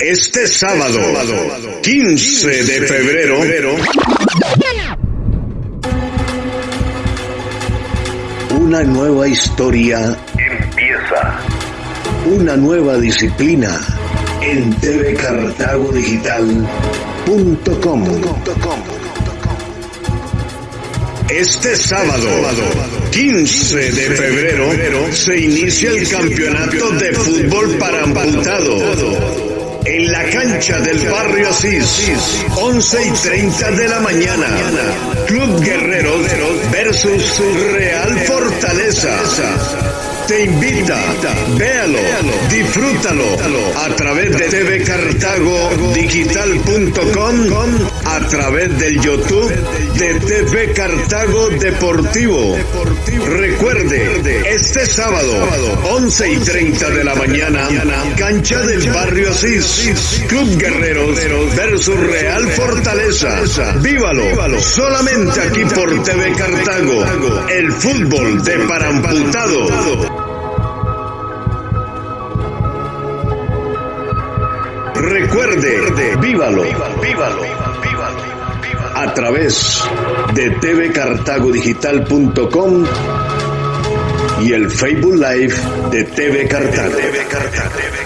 Este sábado, 15 de febrero, una nueva historia empieza. Una nueva disciplina en tvcartagodigital.com. Este sábado, 15 de febrero, se inicia el campeonato de fútbol para amputados en la cancha del barrio Asís, 11 y 30 de la mañana. Club Guerreros versus Real Fortaleza te invita. Véalo, disfrútalo a través de tvcartagodigital.com, a través del YouTube de TV Cartago Deportivo. Recuerde, este sábado, 11 y 30 de la mañana, cancha del barrio Asís, Club Guerreros versus Real Fortaleza. Vívalo, solamente aquí por TV Cartago, el fútbol de paramputado. Recuerde, vívalo, vívalo, vívalo, a través de tvcartagodigital.com y el Facebook Live de TV Cartago. TV Cartago.